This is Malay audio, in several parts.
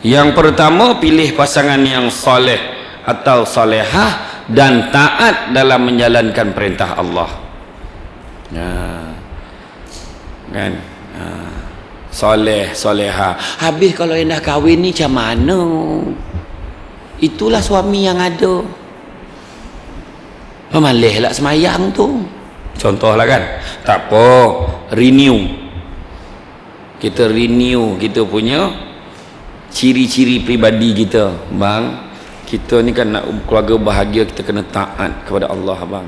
yang pertama pilih pasangan yang soleh atau solehah dan taat dalam menjalankan perintah Allah. Ya. kan? Ha. soleh soleha habis kalau yang dah kahwin ni macam mana? Itulah suami yang ada. Malih lah semayang tu. Contohlah kan? Tak apa. Renew. Kita renew. Kita punya ciri-ciri pribadi kita bang. Kita ni kan nak keluarga bahagia kita kena taat kepada Allah bang.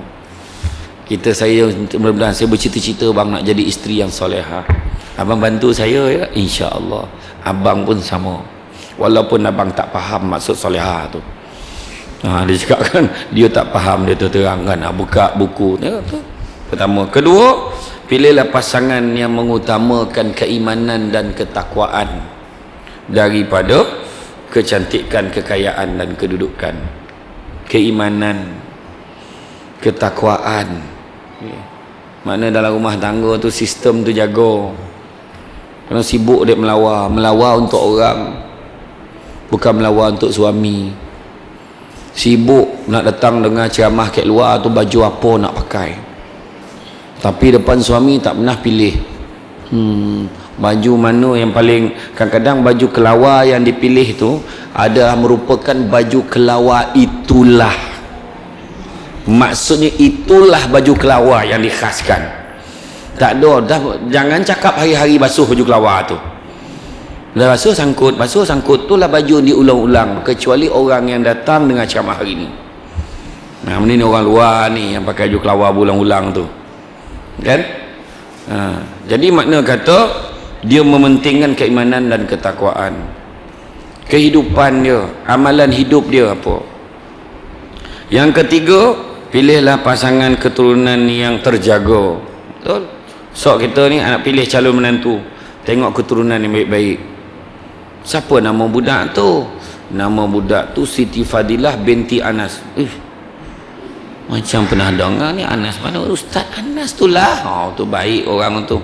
Kita saya mudah-mudahan saya bercita-cita bang nak jadi isteri yang soleha abang bantu saya ya insya-Allah. Abang pun sama. Walaupun abang tak faham maksud soleha tu. Ha, dia cakap kan dia tak faham dia terangkan nak buka buku ya, tu. pertama. Kedua pilihlah pasangan yang mengutamakan keimanan dan ketakwaan daripada kecantikan kekayaan dan kedudukan keimanan ketakwaan. Ya. mana dalam rumah tangga tu sistem tu jaga. Kena sibuk dia melawar melawar untuk orang bukan melawar untuk suami. Sibuk nak datang dengan ceramah kat luar tu baju apa nak pakai. Tapi depan suami tak pernah pilih. Hmm, baju mana yang paling kadang-kadang baju kelawar yang dipilih tu adalah merupakan baju kelawar itulah. Maksudnya itulah baju kelawar yang dikhaskan. Tak ada dah, jangan cakap hari-hari basuh baju kelawar tu. Dah basuh sangkut basuh sangkut tu lah baju diulang-ulang kecuali orang yang datang dengan ceramah hari ni. Nah ni orang luar ni yang pakai baju kelawar berulang-ulang tu. Kan? Ha. jadi makna kata dia mementingkan keimanan dan ketakwaan. Kehidupan dia amalan hidup dia apa? Yang ketiga pilihlah pasangan keturunan yang terjaga. Betul? Sok kita ni anak pilih calon menantu. Tengok keturunan yang baik-baik. Siapa nama budak tu? Nama budak tu Siti Fadilah binti Anas. Eh, macam pernah dengar ni Anas mana? Ustaz Anas tu lah. Oh, tu baik orang tu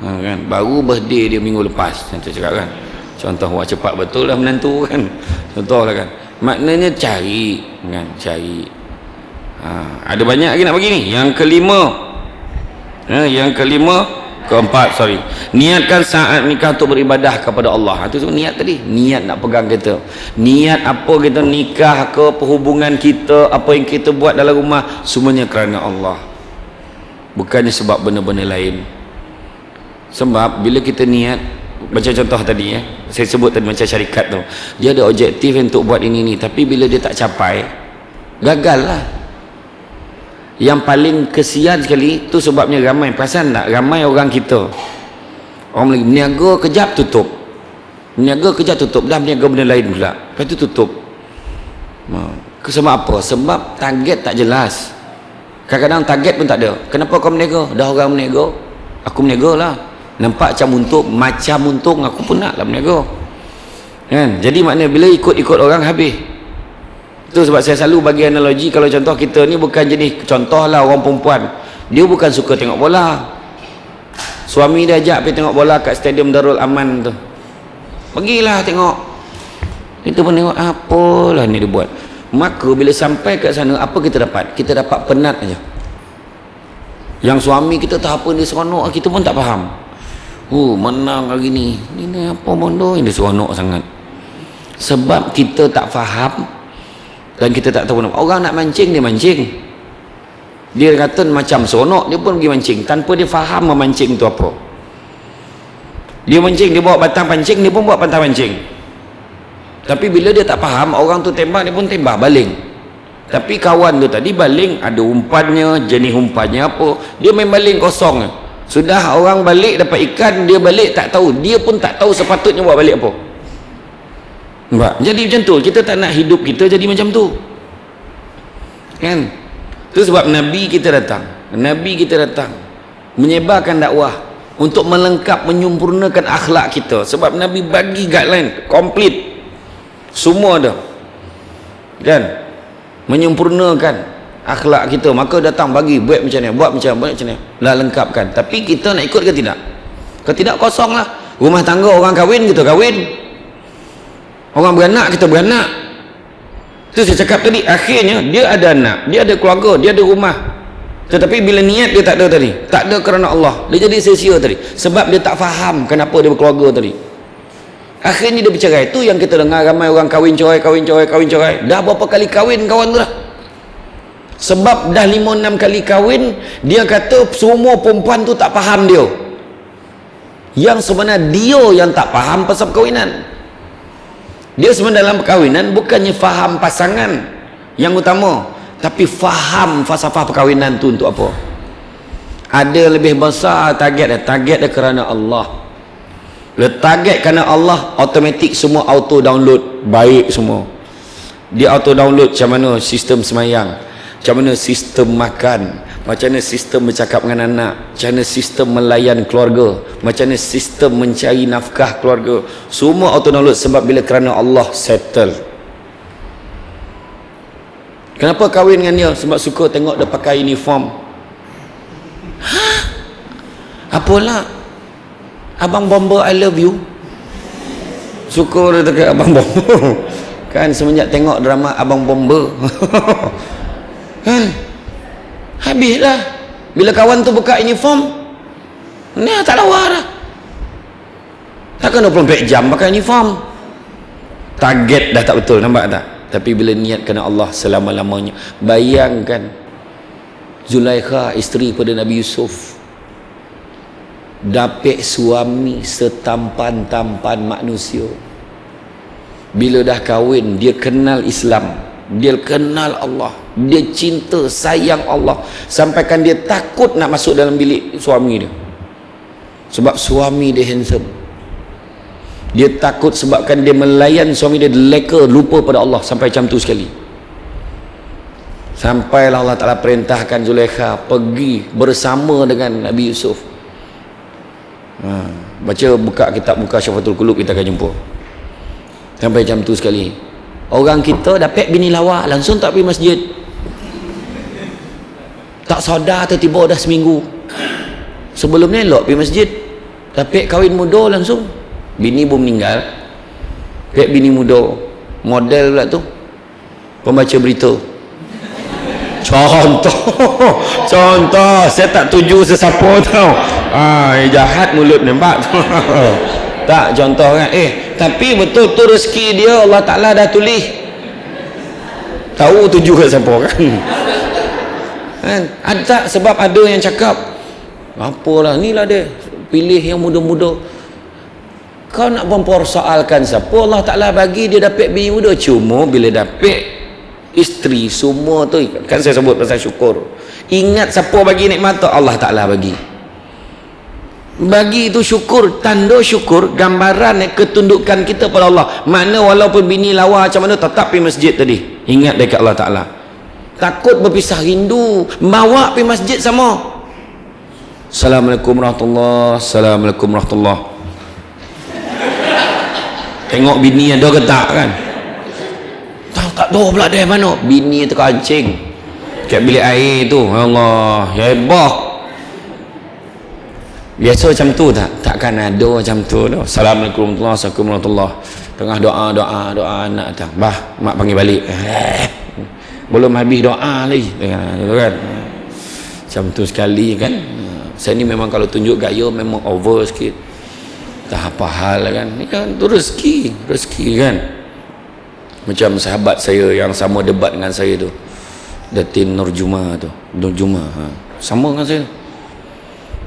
ha, kan? baru birthday dia minggu lepas contoh cakap kan? Contoh wah cepat betul lah menantu kan? Contoh lah kan? Maknanya cari kan? Cari. Ha, ada banyak lagi nak bagi ni? Yang kelima. Ha, yang kelima keempat sorry. Niatkan saat nikah untuk beribadah kepada Allah. Itu ha, semua niat tadi. Niat nak pegang kita niat apa kita nikah ke perhubungan kita apa yang kita buat dalam rumah semuanya kerana Allah. Bukannya sebab benda-benda lain sebab bila kita niat macam contoh tadi ya saya sebut tadi macam syarikat tu. Dia ada objektif untuk buat ini ni tapi bila dia tak capai gagal lah yang paling kesian sekali tu sebabnya ramai. Perasan tak? Ramai orang kita. Orang lagi meniaga kejap tutup. Meniaga kejap tutup. Dah meniaga benda lain pula. Lepas tu tutup. Sebab apa? Sebab target tak jelas. Kadang-kadang target pun tak ada. Kenapa kau meniaga dah orang meniaga aku meniaga lah nampak macam untung macam untung aku pun nak lah meniaga kan? Jadi maknanya bila ikut-ikut orang habis. Itu sebab saya selalu bagi analogi kalau contoh kita ni bukan jenis contoh lah orang perempuan. Dia bukan suka tengok bola. Suami dia ajak pergi tengok bola kat stadium Darul Aman tu. Pergilah tengok. Itu pun tengok apalah ni dia buat? Maka bila sampai kat sana apa kita dapat? Kita dapat penat aja. Yang suami kita tak apa dia seronok kita pun tak faham oh menang hari ni. Ni apa bondo ini seronok sangat. Sebab kita tak faham dan kita tak tahu orang nak mancing dia mancing. Dia kata macam seronok dia pun pergi mancing. Tanpa dia faham memancing tu apa. Dia mancing dia bawa batang pancing dia pun bawa batang pancing tapi bila dia tak faham orang tu tembak dia pun tembak baling. Tapi kawan tu tadi baling ada umpannya jenis umpannya apa dia main baling kosong sudah orang balik dapat ikan dia balik tak tahu dia pun tak tahu sepatutnya buat balik apa Nampak? Jadi macam tu. Kita tak nak hidup kita jadi macam tu. Kan? Itu sebab Nabi kita datang. Nabi kita datang. Menyebarkan dakwah. Untuk melengkap, menyempurnakan akhlak kita. Sebab Nabi bagi guideline. Komplit. Semua ada. Kan? Menyempurnakan akhlak kita. Maka datang bagi. Buat macam ni. Buat macam, buat macam ni. Lah lengkapkan. Tapi kita nak ikut ke tidak? Kalau tidak kosong lah. Rumah tangga orang kahwin kita kahwin orang beranak kita beranak tu saya cakap tadi akhirnya dia ada anak dia ada keluarga dia ada rumah tetapi bila niat dia tak ada tadi tak ada kerana Allah dia jadi sia-sia tadi sebab dia tak faham kenapa dia berkeluarga tadi akhirnya dia bercerai tu yang kita dengar ramai orang kahwin cerai kahwin cerai kahwin cerai dah berapa kali kahwin kawan tu lah sebab dah 5-6 kali kahwin dia kata semua perempuan tu tak faham dia. Yang sebenarnya dia yang tak faham pasal perkahwinan. Dia sebenarnya dalam perkahwinan bukannya faham pasangan yang utama tapi faham falsafah perkahwinan tu untuk apa? Ada lebih besar target dia. Target dia kerana Allah. Dia target kerana Allah automatik semua auto download baik semua. Dia auto download macam mana? Sistem semayang macam mana sistem makan? Macam mana sistem bercakap dengan anak? Macam mana sistem melayan keluarga? Macam mana sistem mencari nafkah keluarga? Semua auto download sebab bila kerana Allah settle. Kenapa kahwin dengan dia? Sebab suka tengok dia pakai uniform. Ha? apalah abang bomber I love you. Suka dia dekat abang bomber kan semenjak tengok drama abang bomber kan habislah. Bila kawan tu buka uniform ni tak lawa dah. Takkan 24 jam pakai uniform. Target dah tak betul nampak tak? Tapi bila niat kena Allah selama-lamanya. Bayangkan Zulaikha isteri pada Nabi Yusuf. Dapat suami setampan-tampan manusia. Bila dah kahwin dia kenal Islam dia kenal Allah. Dia cinta sayang Allah. Sampaikan dia takut nak masuk dalam bilik suami dia. Sebab suami dia handsome. Dia takut sebabkan dia melayan suami dia leka lupa pada Allah sampai macam tu sekali. Sampailah Allah Ta'ala perintahkan Zulaikha pergi bersama dengan Nabi Yusuf. Ha, baca buka kitab buka syafatul kulub kita akan jumpa. Sampai macam tu sekali orang kita dapat bini lawa langsung tak pergi masjid. Tak sadar tiba-tiba dah seminggu. Sebelum ni elok pergi masjid. Dapat kahwin muda langsung. Bini pun meninggal. Dapat bini muda. Model pula tu. Pembaca berita. Contoh. Contoh. Saya tak tuju sesiapa tau. Ah, jahat mulut nampak tak contoh kan. Eh tapi betul tu rezeki dia Allah Ta'ala dah tulis. Tahu tuju ke siapa kan kan? Ada sebab ada yang cakap apalah ni lah dia pilih yang muda-muda. Kau nak mempersoalkan siapa Allah Ta'ala bagi dia dapat bini muda? Cuma bila dapat isteri semua tu kan saya sebut pasal syukur. Ingat siapa bagi nikmat tu? Allah Ta'ala bagi bagi itu syukur tanda syukur gambaran ketundukan kita pada Allah. Mana walaupun bini lawa macam mana tetap pergi masjid tadi. Ingat dekat Allah Ta'ala. Takut berpisah rindu bawa pergi masjid sama. Assalamualaikum warahmatullahi Assalamualaikum warahmatullahi tengok bini ada ke tak kan? Tak, tak tahu pula dia mana? Bini terkancing. Kat bilik air tu Allah hebat biasa macam tu tak takkan ada macam tu tu. Assalamualaikum warahmatullahi wabarakatuh. Tengah doa doa doa anak datang. Bah mak panggil balik. Eh, belum habis doa lagi. Tu kan? Macam tu sekali kan? Saya ni memang kalau tunjuk gaya memang over sikit. Tak apa hal kan? Ni kan tu rezeki rezeki kan? Macam sahabat saya yang sama debat dengan saya tu. Datin Nurjuma tu. Nurjuma ha. sama dengan saya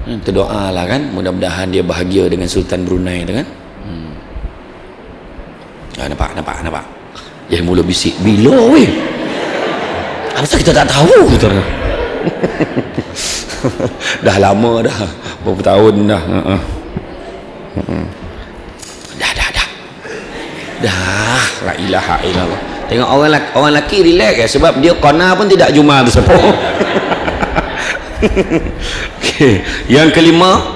hmm, terdoa lah kan. Mudah-mudahan dia bahagia dengan Sultan Brunei tu kan. Hmm. ah, nampak nampak nampak. Dia mula bisik. Bila weh? Apa kita tak tahu? Tu dah. Lama dah. Berapa tahun dah. Uh-uh. Uh-uh. dah dah dah. Dah. La ilaha illallah. Tengok orang laki, orang lelaki relax ya sebab dia kona pun tidak jumpa tu sebab okay. yang kelima